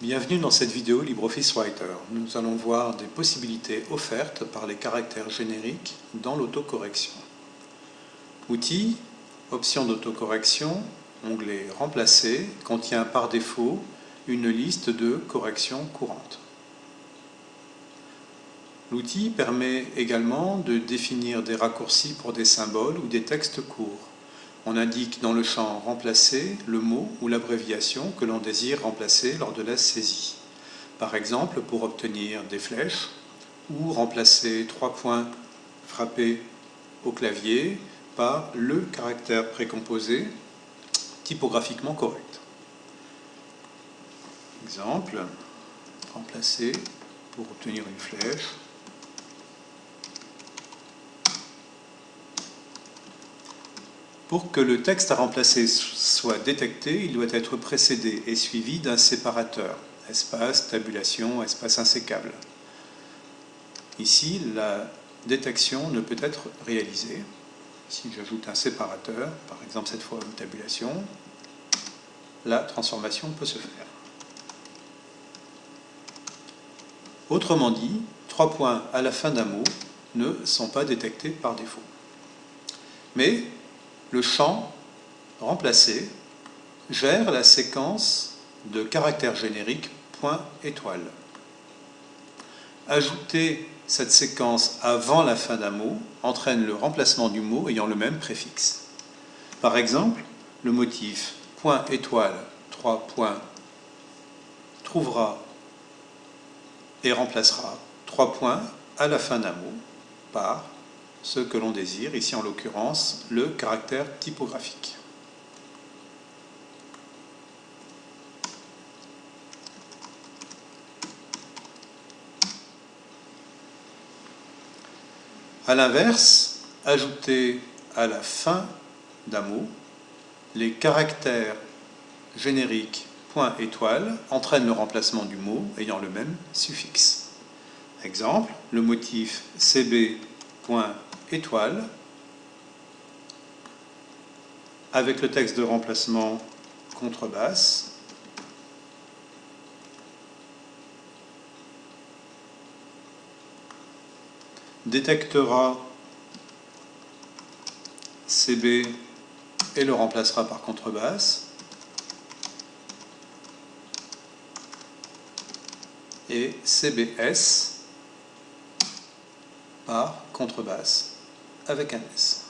Bienvenue dans cette vidéo LibreOffice Writer. Nous allons voir des possibilités offertes par les caractères génériques dans l'autocorrection. Outils, options d'autocorrection, onglet Remplacer contient par défaut une liste de corrections courantes. L'outil permet également de définir des raccourcis pour des symboles ou des textes courts. On indique dans le champ « Remplacer » le mot ou l'abréviation que l'on désire remplacer lors de la saisie. Par exemple, pour obtenir des flèches ou remplacer trois points frappés au clavier par le caractère précomposé typographiquement correct. Exemple, remplacer pour obtenir une flèche Pour que le texte à remplacer soit détecté, il doit être précédé et suivi d'un séparateur, espace, tabulation, espace insécable. Ici, la détection ne peut être réalisée. Si j'ajoute un séparateur, par exemple cette fois une tabulation, la transformation peut se faire. Autrement dit, trois points à la fin d'un mot ne sont pas détectés par défaut. Mais le champ remplacé gère la séquence de caractères génériques point étoile. Ajouter cette séquence avant la fin d'un mot entraîne le remplacement du mot ayant le même préfixe. Par exemple, le motif point étoile 3 points trouvera et remplacera trois points à la fin d'un mot par ce que l'on désire, ici en l'occurrence le caractère typographique. A l'inverse, ajouter à la fin d'un mot les caractères génériques point étoile entraîne le remplacement du mot ayant le même suffixe. Exemple, le motif CB point étoile avec le texte de remplacement contrebasse. Détectera CB et le remplacera par contrebasse. Et CBS par contrebasse avec un S.